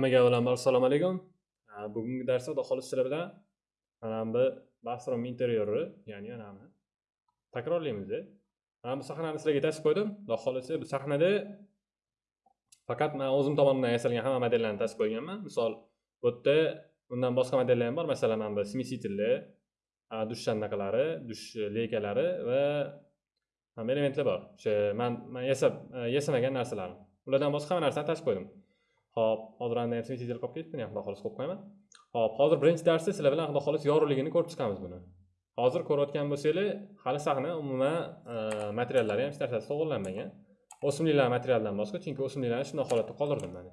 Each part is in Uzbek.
Hammaga avvalambor assalomu alaykum. Bugungi darsda xudo xohlasa sizlar bilan mana bu bathroom interyeri, ya'ni mana takrorlaymiz. E. Mana bu sahnani sizlarga tasib qo'ydim. Xudo xohlasa bu sahnada faqat men o'zim tomonidan yasalgan hamma modellarni tasib qo'yganman. Misol, bu yerda undan boshqa modellar ham bor. Masalan, mana bu smesitillar, dush shandaqalari, dush e, leykalari va elementlar bor. O'sha men men yasab e, yasamagan narsalarni. Ulardan boshqa hamma narsani tasib qo'ydim. Ho'p hozir ham smesitel qolib ketdi, men xudo xohlasa qo'yib qo'yaman. ho'p hozir birinchi darsda sizlar bilan xudo xohlasa yorug'ligini ko'rib chiqamiz buni. Hozir ko'rayotgan bo'lsanglar, hali sahna umuman e, materiallari ham hech narsasi to'g'irlanmagan. O'simliklar materialidan boshqa, chunki o'simliklarni shunday holatda qoldirdim mana.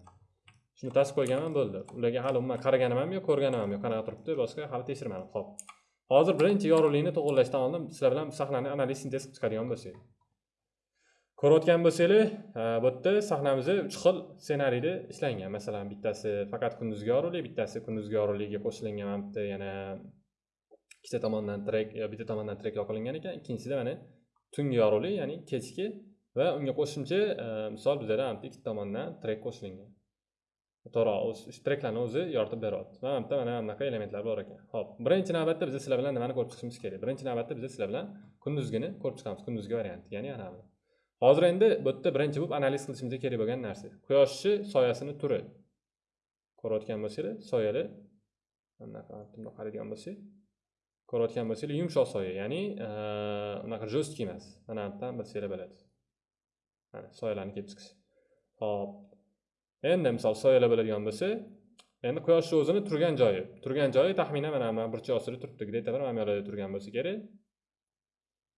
Shuni tasib qo'yganman bo'ldi. Ularga hali umuman qaraganim ham yo'q, ko'rganim ham yo'q, qanaqa turibdi, boshqa hali tekshirmadim. ho'p Hozir birinchi yorug'likni to'g'irlashdan oldin sizlar bilan sahnani analiz sintez qilib chiqadigan bo'lsak. Ko'rayotgan bo'lsanglar, bu yerda sahnamiz 3 xil ssenariyda ishlangan. Masalan, bittasi faqat kunduzgi yorug'lik, bittasi kunduzgi yorug'likka qo'shilgan mana bitta yana ikkita tomondan trek bitta tomondan trek yoqilingan ekan. Ikkinchisida mana tungi yorug'lik, ya'ni kechki va unga qo'shimcha e, misol bizada ham ikkita tomondan trek qo'shilgan. To'g'ri, o'z treklarni o'zi yoritib beryapti. Mana bitta mana bunaqa elementlar bor ekan. Xo'p, birinchi navbatda biz sizlar bilan nimani ko'rib chiqishimiz kerak? Birinchi navbatda biz sizlar bilan kunduzgini ko'rib chiqamiz, kunduzgi variant, ya'ni ana. Hozir endi bu yerda birinchi bo'lib analiz qilishimiz kerak bo'lgan narsa. Quyoshni soyasini turi. Ko'rayotgan bo'lsanglar, soyali bunaqa bundoq qaraydigan bo'lsak, ko'rayotgan bo'lsanglar, yumshoq soya, ya'ni unaqa жесткий emas. Mana bu yerdan bilsanglar bo'ladi. Mana soyalarni kelib chiqishi. hop Endi misol soyalar bo'ladigan bo'lsa, endi quyoshni o'zini turgan joyi, turgan joyi taxminan mana bu burchak ostida turibdi, где-то bir mana bu yerda turgan bo'lsa kerak.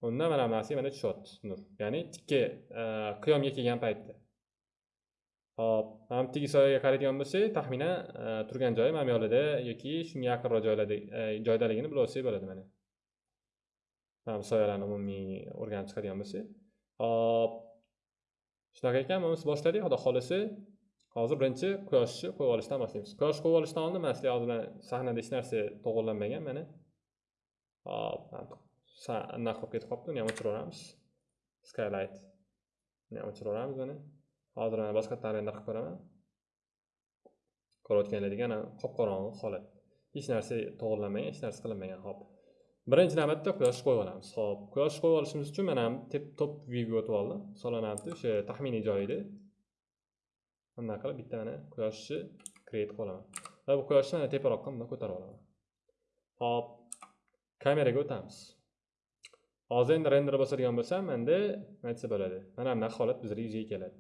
Unda mana bu mana tushyapti nur. Ya'ni tikka e, qiyomga kelgan paytda. Hop, mana bu tigi soyaga qaraydigan bo'lsak, taxminan e, turgan joyi mana bu yoqlarda yoki shunga yaqinroq joylarda e, joydaligini bilib olsak bo'ladi mana. Mana bu soyalarni umumiy o'rganib chiqadigan bo'lsak. Hop. Shunaqa ekan, biz boshladik. Xudo xohlasa hozir birinchi quyoshni qo'yib olishdan boshlaymiz. Quyosh qo'yib olishdan oldin man sizlar hozir bilan sahnada hech narsa to'g'irlanmagan mana. Hop, anaqa qolib ketib qolibdi, uni ham o'chiraveramiz. Skylight. Uni ham o'chiraveramiz uni Hozir mana boshqa render qilib ko'raman. Ko'rayotganlaringiz ana qop-qorong'i holat. Hech narsa to'g'irlanmagan, hech narsa qilinmagan. Hop. Birinchi navbatda quyoshni qo'yib olamiz. Hop, quyoshni qo'yib olishimiz uchun mana top view o'tib oldim. Solanamdi o'sha taxminiy joyida. Bunday qilib bitta mana quyoshni create qilib olaman. Va bu quyoshni mana teparoqqa bunday ko'tarib olaman. Hop. Kameraga o'tamiz. Hozir endi render bosadigan bo'lsam, endi nima aytsa bo'ladi. Mana bunaqa holat bizga yuzaga keladi.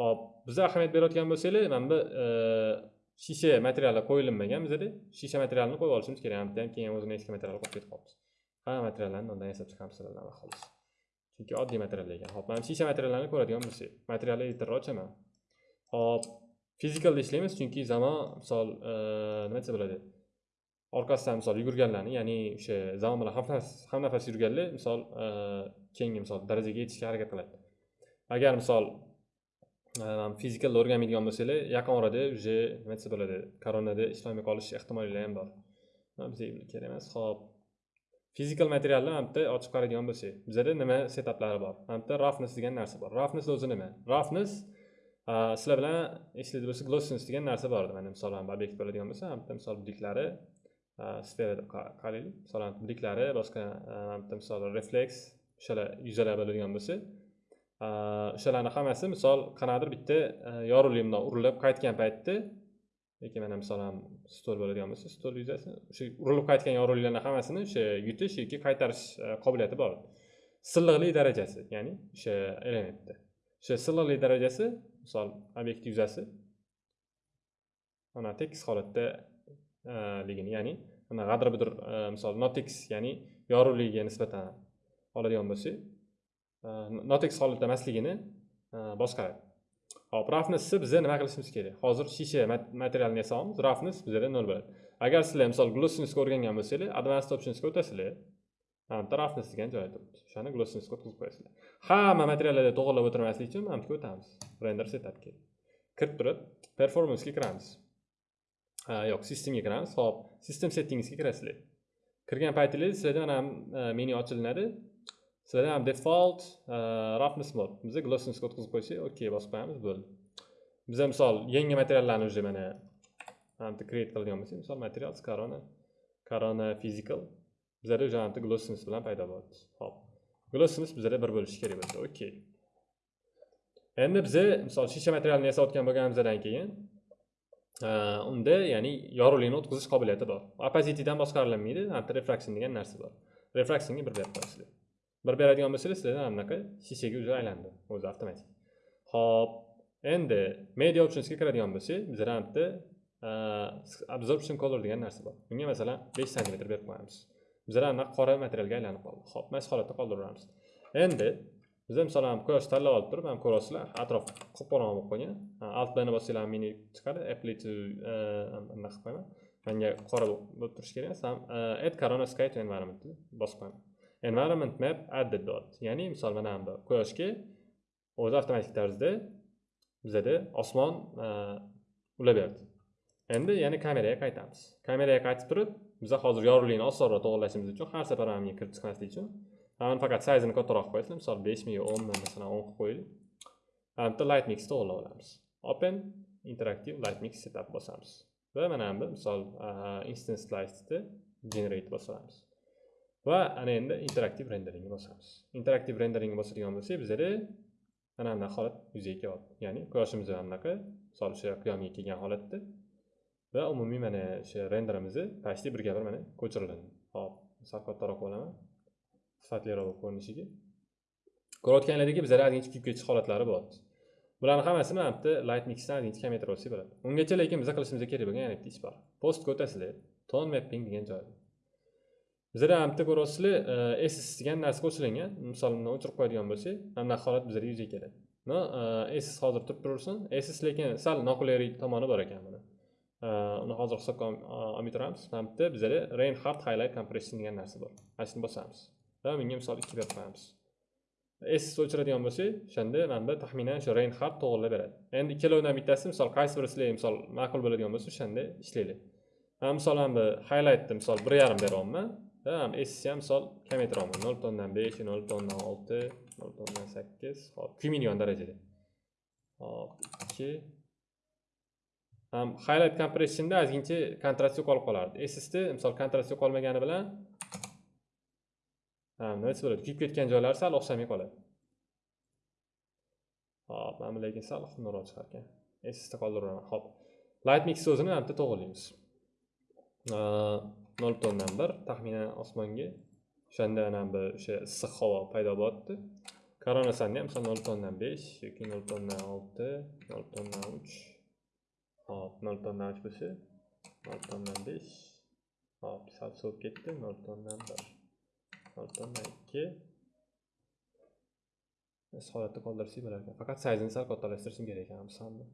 Hop, biz ahamiyat berayotgan bo'lsanglar, mana bu e, shisha materiallar qo'yilmagan bizda. Shisha materialni qo'yib olishimiz kerak. Ham ham keyin o'zini eski material qolib ketib qolibdi. Hamma materiallarni undan yasab chiqamiz sizlardan xolos. Chunki oddiy material ekan. Hop, mana shisha materiallarni ko'radigan bo'lsak, material editorni ochaman. Hop, fizikalda ishlaymiz, chunki zamon misol e, nima desa bo'ladi? Orqasidan misol yugurganlarni, ya'ni o'sha zamon bilan ham nafas yurganlar misol e, keyingi misol darajaga yetishga harakat qiladi. Agar misol e, fizikalda o'rganmaydigan bo'lsanglar, yaqin orada уже nima desa bo'ladi, koronada ishlamay qolish ehtimollari ham bor. Bizga kerak emas. Xo'p. Fizikal materialni ham bitta ochib qaraydigan bo'lsak, bizada nima setaplari bor? Ham bitta rafnes degan narsa bor. rafnes o'zi nima? rafnes e, sizlar bilan eslaydi bo'lsa glossens degan narsa bor edi. Mana misol ham obyekt bo'ladigan bo'lsa, ham bitta misol budiklari sferada qaraylik. Masalan, budiklari, boshqa bitta misol refleks, o'shalar yuzalar bo'ladigan bo'lsa, o'shalarni hammasi misol qanaqadir bitta yorug'lik bundoq urilib qaytgan paytda yoki mana misol stol bo'ladigan bo'lsa, stol yuzasi o'sha urilib qaytgan yorug'liklarni hammasini o'sha yutish yoki qaytarish qobiliyati bor. Silliqlik darajasi, ya'ni o'sha elementda. O'sha silliqlik darajasi, misol obyekt yuzasi mana tekis holatda Э, ligini, ya'ni mana g'adir bir e, misol notex, ya'ni yorug'ligiga nisbatan oladigan bo'lsak, e, notex holatda emasligini e, boshqaradi. Hop, roughnessni biz nima qilishimiz kerak? Hozir shisha materialini yasaymiz, roughness bizada nol bo'ladi. Agar sizlar misol glossinousga o'rgangan bo'lsanglar, advanced optionsga o'tasizlar. Mana bitta roughness degan joyi turibdi. O'shani glossinousga o'tkazib qo'yasizlar. Hamma materiallarni to'g'irlab o'tirmaslik uchun mana bu yerga o'tamiz. Render setupga. Kirib turib, performancega kiramiz. Ha, yo'q, systemga kiramiz. Hop, system settingsga kirasizlar. Kirgan paytingizda sizlarda mana menu ochilinadi. Sizlarda ham default roughness mode. Bizga glossinousga o'tkazib qo'ysak, okey bosib qo'yamiz, bo'ldi. Bizda misol yangi materiallarni уже mana mana bitta create qiladigan bo'lsak misol material corona corona physical bizada o'sha bitta glossness bilan paydo bo'ldi hop glossness bizlarda bir bo'lishi kerak bo'lsa okey endi biza misol shisha materialni yasayotgan bo'lganimizdan keyin unda ya'ni yorug'likni o'tkazish qobiliyati bor. Opazitidan boshqarilinmaydi refraksion degan narsa bor. Refraksionga bir berib qo'yasizlar. Bir beradigan bo'lsangiz sizlarda mana shishaga уже aylandi o'zi avtomatik. Ho'p endi media optionsga kiradigan bo'lsak bizada bitta e, absorption color degan narsa bor. Bunga masalan besh santimetr berib qo'yamiz. Bizada anaqa qora materialga aylanib qoldi. Ho'p mana shu holatda qoldiramiz endi bizda misol ham quyosh tanlab olib turib ham ko'rasizlar. Atrof qop qorong'i bo'lib qolgan. Altlarni bossanglar menyu chiqadi. Apply to e, anaqa qilib qo'yaman manga qora bo'lib turishi kerak. Emas add corona sky to environment bosib qo'yaman environment map added dot. Ya'ni misol mana bu quyoshga o'zi avtomatik tarzda bizada osmon e, ulab berdi endi yana kameraga qaytamiz. Kameraga qaytib turib biza hozir yorug'likni osonroq to'g'irlashimiz uchun har safar ham kirib chiqmaslik uchun mana faqat sayzini kattaroq qo'yasizlar misol beshmi yo o'nmi masalan o'n qilib qo'yaylik mana bitta light mix to'g'irlab olamiz open interactive light mix setup bosamiz va mana bu misol instance lightni generate bosamiz va ana endi interaktiv renderingni bosamiz interaktiv renderingni bosadigan bo'lsak bizada mana bunaqa holat yuzaga kelyapti ya'ni quyoshimiz mana bunaqa misol o'sha qiyomga kelgan holatda va umumiy mana o'sha renderimizni почти birga bir mana ko'chiriladi hop sal kattaroq olaman sifatliroq ko'rinishiga. Ko'rayotganlaringdek bizada ozgincha kuyib ketish holatlari bo'lyapti bularni hammasini mana bitta light mixdan ozgincha kamaytirib olsak bo'ladi. Ungacha lekin biza qilishimiz kerak bo'lgan yana bitta ish bor. Postga o'tasizlar tone mapping degan joy. Bizada ham bitta ko'ryapsizlar ss e, degan narsa qo'shilgan misol bundan o'chirib qo'yadigan bo'lsak mana bunaqa holat bizada yuzaga keladi. No e, ss hozir turib tursin ss lekin sal noqulaylik tomoni bor ekan buni. Uni hozir hisobga olmay turamiz. Mana bitta bizada reinhard highlight compression degan narsa bor. Mana shuni bosamiz. Bunga misol ikki berib qo'yamiz ss o'chiradigan bo'lsak o'shanda manda taxminan shu reynhard to'g'irlab beradi endi ikkalovidan bittasi misol qaysi biri sizlarga misol ma'qul bo'ladigan bo'lsa o'shanda ishlanglar man misol mana bu highlightni misol bir yarim beryapman ham ham misol kamaytiryapman nol butun o'ndan besh nol butun o'ndan olti nol butun o'ndan sakkiz hop kuymaydigan darajada hop ikki ham highlight compressionda ozgincha kontrast yo'qolib qolardi ssda misol kontrast yo'qolmagani bilan nimasi bo'ladi? Kuyib ketgan joylari sal o'xshamay qoladi. Hop mana bu lekin sal xunukroq chiqar ekan ssda qoldiraman hop. Light mix o'zini mana bitta to'g'irlaymiz nol butun o'ndan bir taxminan osmonga o'shanda mana bu o'sha issiq havo paydo bo'lyapti koronasanni ham misol nol butun o'ndan besh yoki nol butun o'ndan olti nol butun o'ndan uch. Hop nol butun o'ndan uch bo'lsa nol butun o'ndan besh. Hop sal sovib ketdi. Nol butun o'ndan bir nol ikki. E, holatda qoldirsak bo'lar ekan faqat sayzini sal kattalashtirishim kerak ekan misolni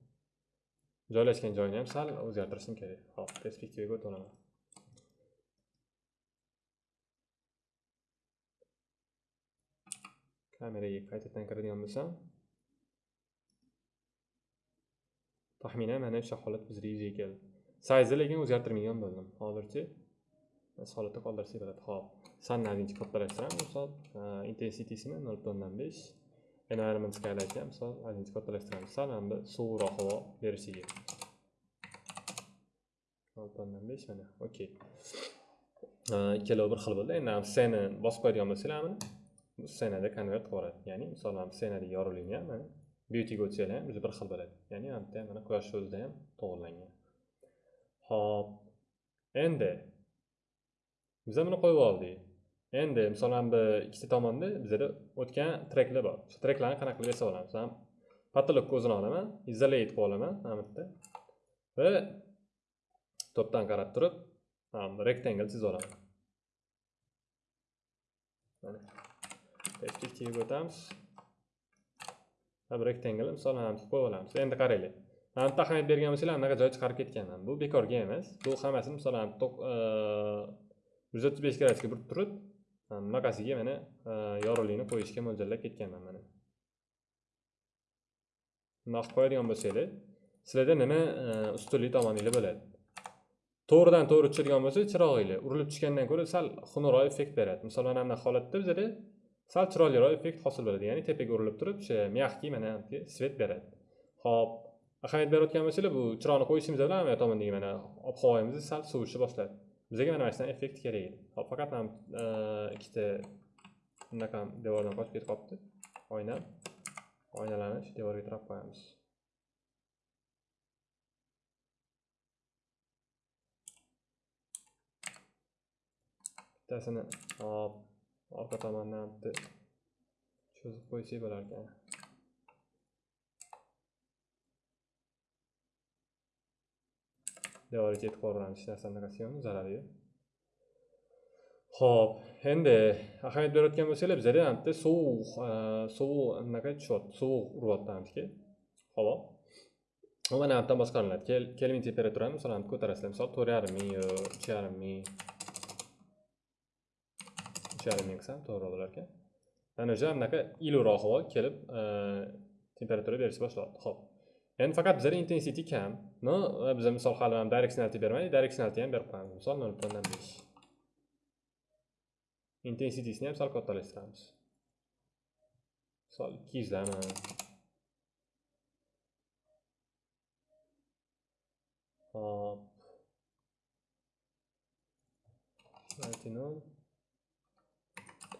joylashgan joyini ham sal o'zgartirishim kerak. Hop perspektivaga o'tib olaman kameraga qaytadan kiradigan bo'lsam. Taxminan mana o'sha holat bizda yuzaga keldi. Sayzni lekin o'zgartirmagan bo'ldim. Hozircha holatda qoldirsak bo'ladi hop sanni ozgincha misol e, intensitisini nol butun o'ndan besh environment skylightni ham misol ozgincha kattalashtiramiz sal ham bu sovuqroq havo berishiga. Nol butun o'ndan besh mana okey ikkalovi bir xil bo'ldi. Endi scena bosib qo'yadigan bo'lsanglar mana bu ssenada konvert qilib yuboradi. Ya'ni misol mana ssenadagi yorug'likni ham mana beautyga o'tsanglar ham o'zi bir xil bo'ladi. Ya'ni mana bitta mana quyosh o'zida ham to'g'irlangan ho'p endi biza buni qo'yib oldik endi misol bu ikkita tomonda bizada o'tgan treklar bor. O'sha treklarni qanaqa qilib yasab olamiz man patologga o'zini olaman isolate qilib olaman mana bu yerda va to'pdan qarab turib rectangle chizib olaman. Perspektivaga o'tamiz. Bir rectangle misol mana qilib qo'yib olamiz. Endi qaranglar. Mana bitta ahamiyat bergan bo'lsanglar anaqa joy chiqarib ketganman. Bu bekorga emas. Bu hammasini misol yuz o'ttiz besh gradusga burib turib e, bunaqasiga mana e, yorug'likni qo'yishga mo'ljallab ketganman mana bundoq qilib qo'yadigan bo'lsanglar sizlarda nima e, ustunlik tomoninglar bo'ladi? To'g'ridan to'g'ri tushadigan bo'lsa chirog'inglar urilib tushgandan ko'ra sal xunukroq effekt beradi. Misol mana bunaqa holatda bizada sal chiroyliroq effekt hosil bo'ladi. Ya'ni tepaga urilib turib o'sha мягкий mana svet beradi. Ho'p ahamiyat berayotgan bo'lsanglar bu chiroqni qo'yishimiz bilan bu tomondagi mana ob havomiz sal sovishni boshladi. Bizga mana mana shunaqa effekt kerak. Edi hop faqat mana e, ikkita bunaqa devordan qochib ketib qolibdi. Oyna oynalarni shu devorga tirab qo'yamiz. Bittasini hop orqa tomondan bitta cho'zib qo'ysak bo'larkan devorga yetib qoraveramiz hech narsani anaqasi yo'qmi zarari yo'q ho'p endi ahamiyat berayotgan bo'lsanglar bizada ham bitta sovuq e, sovuq anaqa tushyapti sovuq uryapti hamki havo u mana bu boshqariladi kelvin temperaturani misol ko'tarasizlar. Misol to'rt yarim ming yo uch yarim ming uch yarim ming qilsam to'g'ri bo'larkan. Mana o'sha anaqa iliqroq havo kelib e, temperatura berishni boshlayapti ho'p. Ya'ni faqat bizada intensity kam. No biz misol hali directionality bermaylik directionality ham berib qo'yamiz misol nol butun o'ndan besh. Intensitisini ham sal kattalashtiramiz misol ikki yuzlami hop nol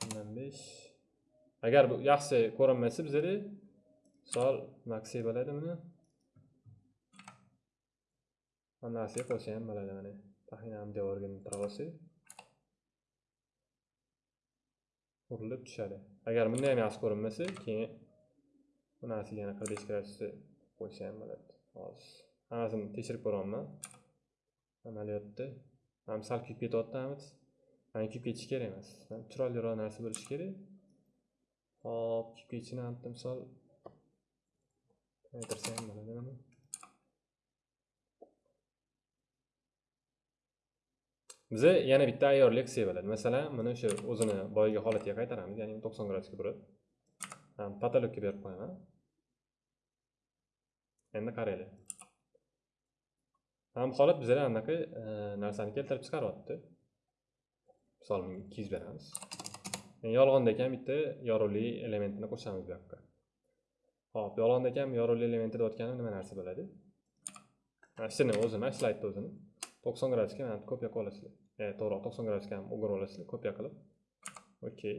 o'ndan besh. Agar bu yaxshi ko'rinmasa bizada misol maksi bo'ladi buni narsaga ham bo'ladi mana. Taxminan devorga tirab olsak urilib tushadi. Agar bunda ham yaxshi ko'rinmasa keyin bu narsaga yana qirq besh gradusda qo'ysa ham bo'ladi. Hozir hammasini tekshirib ko'ryapman. Amaliyotda. Ham sal kuyib ketyapti hammasi. Mana kuyib ketishi kerak emas. Chiroyliroq narsa bo'lishi kerak. Hop kuyib ketishini misol aytirsa ham bo'ladi biza yana bitta ayyor leksiya bo'ladi masalan mana o'sha o'zini boyagi holatiga qaytaramiz. Ya'ni to'qson gradusga burib potolokka berib qo'yaman. Endi qaranglar mana holat bizada anaqa e, narsani keltirib chiqaryapti. Misol ikki yuz beramiz. Yolg'onda ekan bitta yorug'li elementini qo'shamiz bu yoqqa. Hop yolg'onda ekan yorug'lik elementi deyotganim nima narsa bo'ladi? Mana shuni o'zini slaydni o'zini. To'qson gradusga mana ko'p yoqib olasizlar. E, to'g'ri to'qson gradusga ham o'girib olasizlar kopiya qilib okey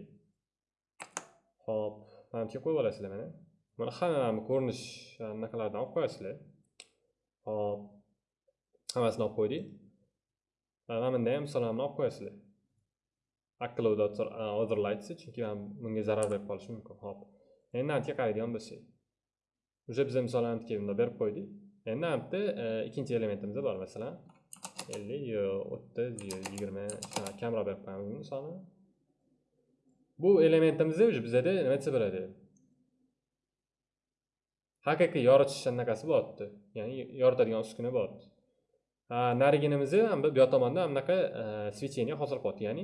hop mana bu qo'yib olasizlar mana mana hamma ko'rinish anaqalardan olib qo'yasizlar. Hop hammasini olib qo'ydik. Mana bunda ham misollarni olib qo'yasizlar. Aklovda other e, lights chunki bunga zarar berib qolishi mumkin. Hop endi navbatga qaraydigan bo'lsak уже biza misol bunda berib qo'ydik. Endi bu yerda e, ikkinchi elementimiz bor masalan ellik o'ttiz yigirma shunaqa kamroq berib qo'yamiz buni bu elementimizni уже bizada nima desa bo'ladi haqiqiy yoritish anaqasi bo'lyapti ya'ni yoritadigan uskuna bo'lyapti nariginimizni bu yoq tomonda anaqa свечение hosil qilyapti ya'ni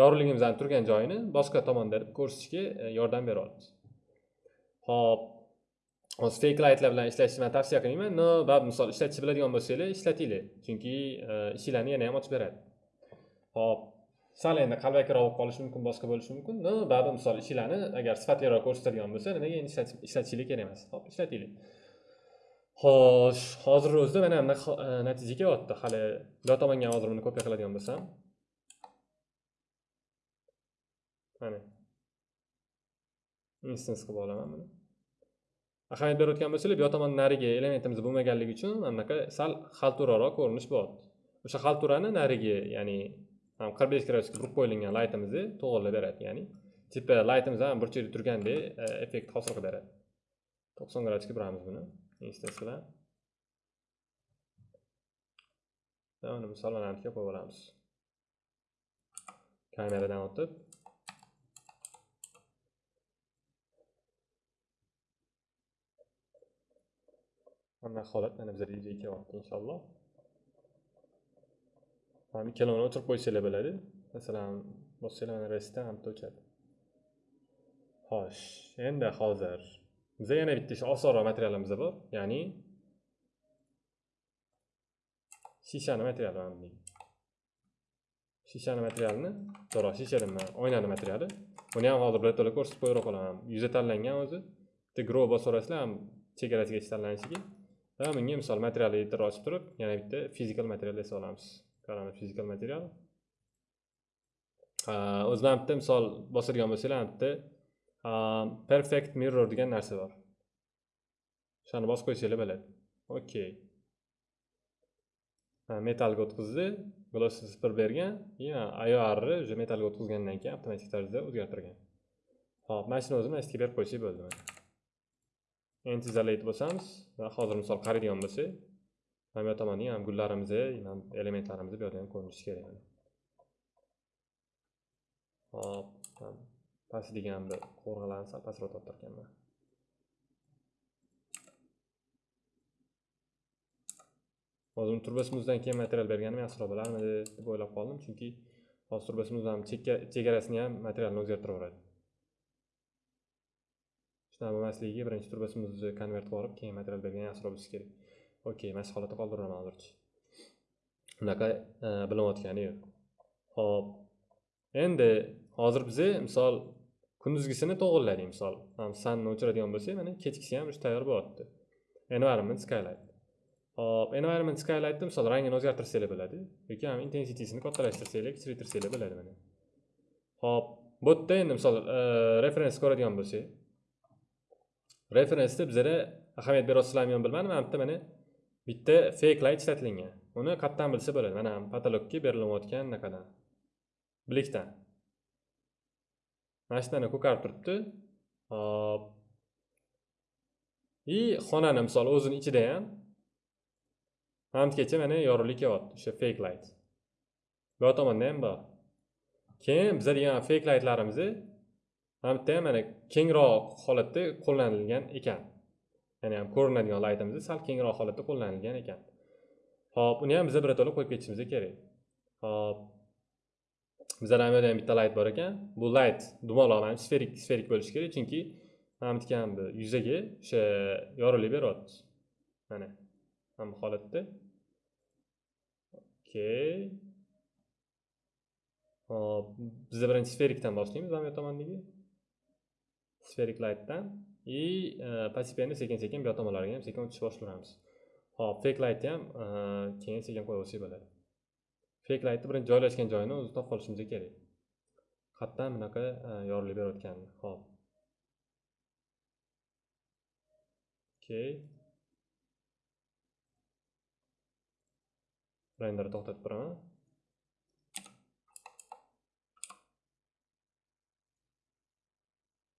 yorug'ligimizni turgan joyini boshqa tomonda ko'rsatishga e, yordam beryapti ho'p. Hozir fake lightlar bilan ishlashni man tavsiya qilmayman no bab misol ishlatishni biladigan bo'lsanglar ishlatinglar chunki ishinglarni yana ham ochib beradi hop sal endi qalbakiroq bo'lib qolishi mumkin boshqa bo'lishi mumkin no baribir misol ishinglarni agar sifatliroq ko'rsatadigan bo'lsa nimaga endi ishlatishinglar kerak emas hop ishlatinglar xo'sh hozir o'zida mana bunaqa natija kelyapti hali bu tomonga hozir buni kopiya qiladigan bo'lsam mana instance qilib olaman buni ahamiyat berayotgan bo'lsanglar bu yoq tomon narigi elementimiz bo'lmaganligi uchun anaqa sal xalturaroq ko'rinish bo'lyapti o'sha xalturani narigi ya'ni qirq besh gradusga burib qo'yilgan laytimizni to'g'irlab beradi ya'ni tipa laytimiz ham burchakda turgandek e, effekt hosil qilib beradi. To'qson gradusga buramiz buni instance bilan. Uni misol mana bu qo'yib olamiz. Kameradan o'tib. Mana holat ana bizda yuzaga kelyapti inshaalloh. ham ikkalovini o'tirib qo'ysanglar bo'ladi. Masalan, bossanglar mana restdan ham o'chadi. Xo'sh, endi hozir bizda yana bitta osonroq materialimiz bor, ya'ni shishani materiali mana buning. Shishani materialini, to'g'ri, shisha nima oynani materiali. Buni ham hozir birato'la ko'rsatib qo'yib qolaman. Yuzi tanlangan o'zi. Bitta grow bosaverasizlar ham chegarasigacha tanlanishiga. Va bunga misol material editor ochib turib yana bitta physical material yasab olamiz. Qarama physical material? O'zi mana bitta misol bosadigan bo'lsanglar mana bitta perfect mirror degan narsa bor. O'shani bosib qo'ysanglar bo'ladi. Okey metalga o'tkazdi gloss bir bergan и iorni уже metalga o'tkazgandan keyin avtomatik tarzda o'zgartirgan. Hop mana shuni o'zini mana berib qo'ysak bo'ldi. Endi isolate bo'lsamiz va hozir misol qaraydigan bo'lsak mana bu yoqda ham gullarimizni elementlarimizni bu yerda ham ko'rinishi kerak. Hop past degan bir qo'rg'alarni sal pastroq tortarkanman hozir turbasimizdan keyin material berganim yaxshiroq bo'larmidi deb o'ylab qoldim. Chunki hozir turbasmuz ham chegarasini ham materialni o'zgartiraveradi shunaqa bo'lmasligiga birinchi turbasimizni konvert qilib keyin material bergan yaxshiroq bo'lishi kerak. Okey mana shu holatda qoldiraman hozircha. Unaqa e, bilinayotgani yo'q. Ho'p endi hozir biza misol kunduzgisini to'g'irladik misol. Sanni o'chiradigan bo'lsak mana kechgisi ham уже tayyor bo'lyapti. Environment skylight. Hop environment skylightni misol rangini o'zgartirsanglar bo'ladi yoki ham intensity'sini kattalashtirsanglar kichraytirsanglar bo'ladi mana. Hop bu yerda endi misol e, referens ko'radigan bo'lsak referensda bizada ahamiyat beryapsizlarmi yo'q bilmadim mana bitta mana bitta fake light ishlatilgan. Uni qayerdan bilsa bo'ladi. Mana patologga berilayotgan anaqadan. Blikdan mana shu yerdan ko'karib turibdi. Hop. И xonani misol o'zini ichida ham hamgacha mana yorug'lik kelyapti o'sha fake light. Bu yoq tomonda ham bor. Keyin biza degan fake lightlarimizni ham mana kengroq holatda qo'llanilgan ekan. Ya'ni ham ko'rinadigan laytimizni sal kengroq holatda qo'llanilgan ekan. Ho'p uni ham biza birato'la qo'yib ketishimiz kerak. Ho'p bizada ham ham bitta layt bor ekan. Bu layt dumaloq ham sferik sferik bo'lishi kerak chunki mana bu yuzaga o'sha yorug'lik beryapti. Mana mana bu holatda. Okey hop biza birinchi sferikdan boshlaymiz mana bu tomondagi sferik lightdan и постепенно sekin sekin bu yoq tomonlariga ham sekin o'tishni boshlayveramiz hop fake lightni ham keyin sekin qo'yaversak bo'ladi fake lightni birinchi joylashgan joyini o'zi topib olishimiz kerak qayerdan bunaqa yorilib berayotganini hop okey renderni to'xtatib turaman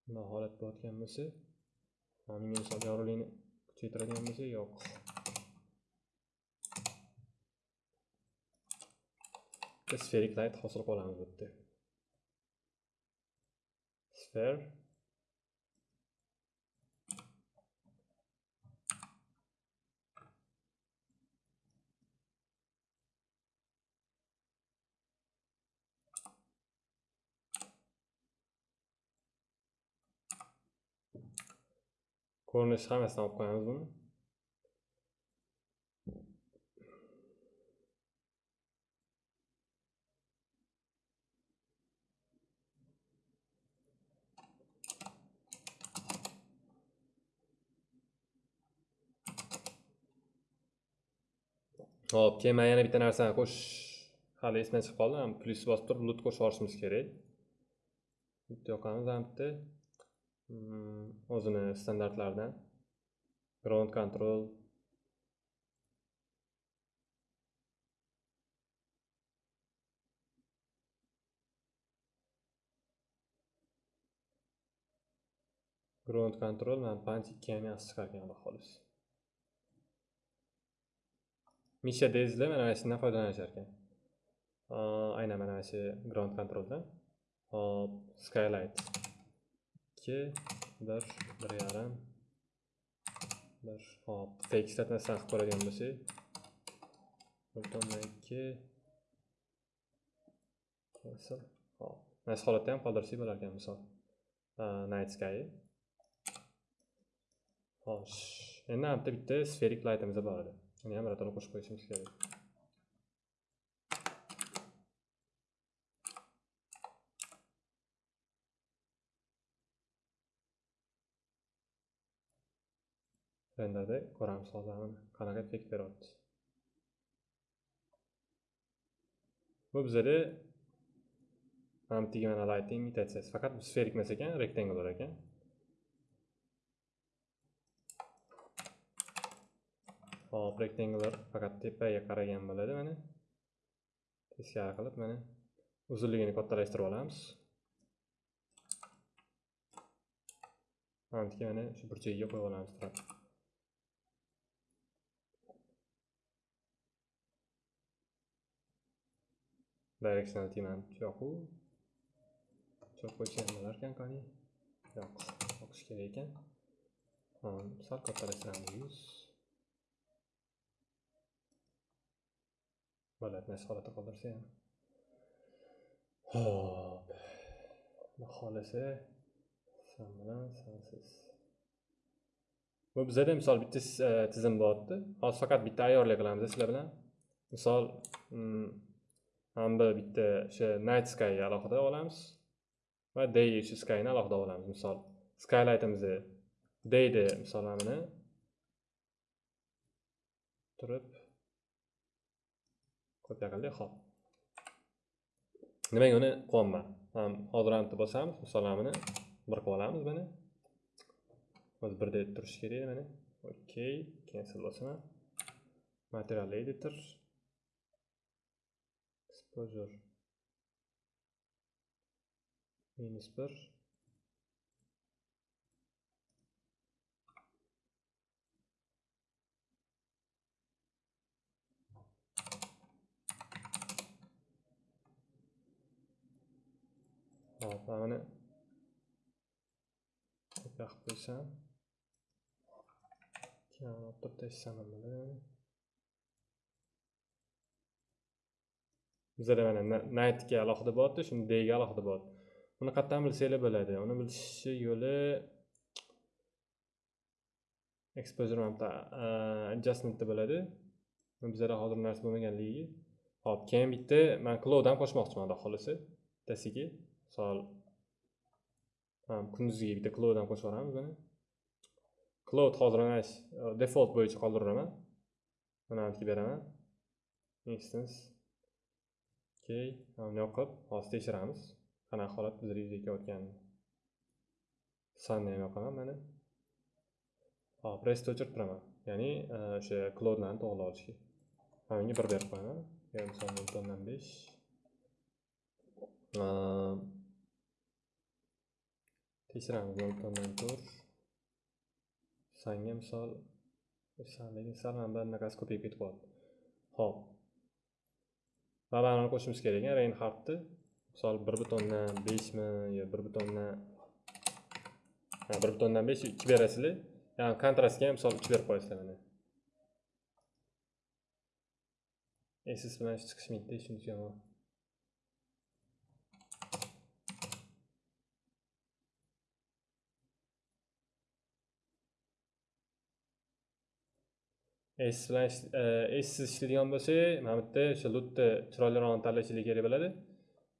nima holat bo'layotgan bo'lsa menga misol yorug'likni kuchaytiradigan bo'lsa yo'q. Sferik light hosil qilamiz bu yerda sphere ko'rinishi hammasidan olib qo'yamiz buni Hop, keyin men yana bitta narsani qo'shish hali esimdan chiqib qoldi. Plyus bosib turib lut qo'shib yuborishimiz kerak. Bitta yoqamiz ham bitta Mm, o'zini standartlaridan ground control. Ground control mana band ikki ham yaxshi chiqargan xolis. Misha dezda mana mana shundan foydalanishar ekan aynan mana shu ground controldan. Hop skylight. Ikki bir bir yarim bir hop fake ishlatmasdan qilib ko'radigan bo'lsak bir tomon ikki hop mana shu holatda ham qoldirsak bo'lar ekan misol night sky xo'sh endi bitta bitta sferik lightimiz bor edi uni ham birato'la qo'shib qo'yishimiz kerak renderda ko'ramiz hozir mana qanaqa effekt beryapti? Bu bizada mana mana lighting imitatsiyasi faqat bu sferik emas ekan rektangular ekan. Hop rektangular faqat tepaga qaragan bo'ladi. Mana teskari qilib mana uzunligini kattalashtirib olamiz. Mana mana shu burchagiga qo'yib olamiz directional tiyman u cho'p qo'ysa nimalar ekan qani yo'q o'qish kerak ekan sal kattalashtiramiz yuz bo'ladi nasi holatda qoldirsa ham hop xudo xohlasa san bilan sansiz bu bizada misol bitta tizim bo'lyapti hozir faqat bitta ayyorlik qilamiz sizlar bilan misol hamda bitta o'sha night sky alohida olamiz va day o'sha skyni alohida olamiz. Misol skylightimizni dayni misol mana buni. Turib kopiya qildik hop nimaga uni qilyapman hozir antni bosamiz. Misol mana buni bir qilib olamiz mana o'zi birda turishi kerak mana. Okey cancel bosaman material editor. Exposure minus bir. Hop mana qilib qo'ysam keyin olib turib tashlaman buni bizada mana nightga alohida bo'lyapti shuni dga alohida bo'lyapti uni qayerdan bilsanglar bo'ladi. Uni bilishni yo'li exposure mana bitta adjustmentda bo'ladi. Bizada hozir narsa bo'lmaganligi. Hop keyin bitta man cloud ham qo'shmoqchiman xudo xohlasa bittasiga. Misol kunduziga bitta cloud ham qo'shib yuboramiz mana cloud hozir mana default bo'yicha qoldiraman mana bu beraman. Instance. Okey uni yoqib hozir tekshiramiz. Qanaqa holat bizda yuzaga kelayotganini sanni ham yoqaman mana hop restni o'chirib turaman. Ya'ni e, o'sha klodlarni to'g'irlab olishga. Mana bunga bir berib qo'yaman. Misol nol o'ndan besh. E, tekshiramiz. Nol o'ndan to'rt. Sanga misol lekin sal mana bu anaqasi ko'payib ketib qoldi. Ho'p. Va mana qo'shimiz kerak ekan reinhardni misol bir butondan beshmi yo bir butondan bir butondan besh ikki berasizlar. Ya'ni kontrastga ham misol uch berib qo'yasizlar mana. Ss bilan ish chiqishmaydida shunisi yomon. S bilan e, essiz ishlaydigan bo'lsa mana bu yerda o'sha lutni chiroylirog'ini tanlashinglar kerak bo'ladi.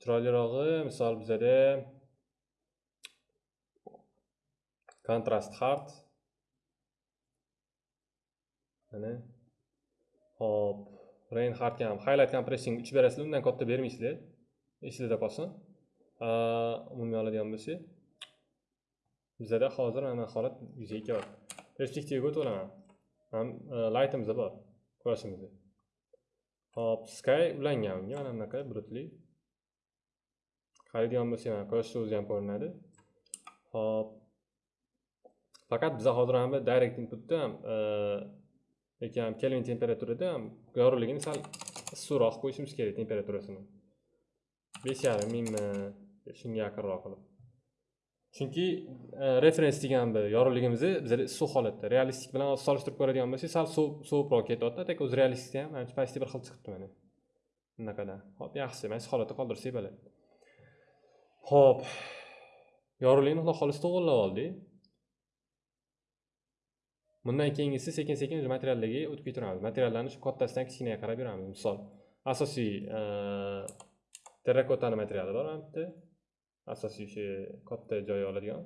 Chiroylirog'i misol bizada kontrast hard. Mana. Hop reinhardga ham highlight compressing uch berasizlar undan katta bermaysizlar. Esinglarda qolsin. Umumiy oladigan bo'lsak bizada hozir mana holat yuzaga kelyapti perspektivaga o'tib olaman. Ham laytimiz bor quyoshimizni hop sky ulangan unga mana bunaqa bulutli qaraydigan bo'lsak mana quyoshni o'zi ham ko'rinadi hop. Faqat biza hozir ham direct inputda ham e, lekin ham kelvin temperaturada ham yorug'ligini sal issiqroq qo'yishimiz kerak temperaturasini besh yarim mingmi e, shunga yaqinroq qilib chunki e, referens degan bir yorug'ligimiz bizada issiq holatda realistik bilan solishtirib ko'radigan bo'lsak sal sovuqroq ketyapti так o'zi realistikda ham. Manimcha почти bir xil chiqibdi mana bunaqadan. Hop yaxshi mana shu holatda qoldirsak bo'ladi. Ho'p yorug'likni xudo xohlasa to'g'irlab oldik bundan keyingisi sekin sekin materiallarga o'tib ketaveramiz. Materiallarni shu kattasidan kichkinaga qarab yuramiz. Misol asosiy e, terrakotani materiali bor mana bitta asosiy o'sha katta joy oladigan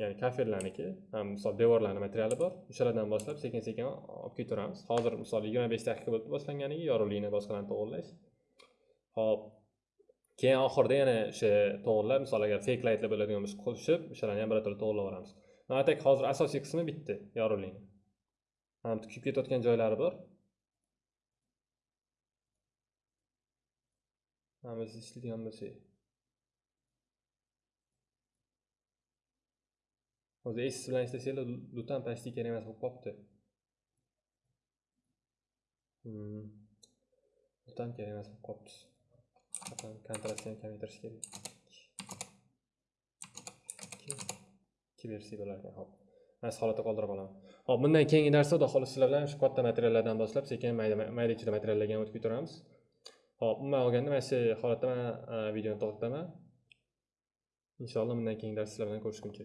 ya'ni kafellarniki ham misol devorlarni materiali bor. O'shalardan boshlab sekin sekin olib ketaveramiz. Hozir misol yigirma besh daqiqa bo'ldi boshlanganiga yorug'likni boshqalarni to'g'irlash. Hop keyin oxirida yana o'sha to'g'irlab misol agar fake lightlar bo'ladigan bo'lsa qo'shib o'shalarni ham birato'la to'g'irlab yuboramiz atak hozir asosiy qismi bitta yorug'likni. Ham kuyib ketayotgan joylari bor. Hammasi ishlaydigan bo'lsak hozir essiz bilan ishlasanglar lutan почти kerak emas bo'lib qolibdi Hmm. lutan kerak emas bo'lib qolibdi kontrastni ham kamaytirish kerak ikki- ikki versiya bo'lar ekan hop. Mana shu holatda qoldirib qolaman hop bundan keyingi darsda xudo xohlasa sizlar bilan shu katta materiallardan boshlab sekin mayda mayda ichida materiallarga o'tib ketaveramiz Xo'p, umuman olganda mana shu holatda man e, videoni to'xtataman inshaalloh bundan keyingi darslar bilan ko'rishguncha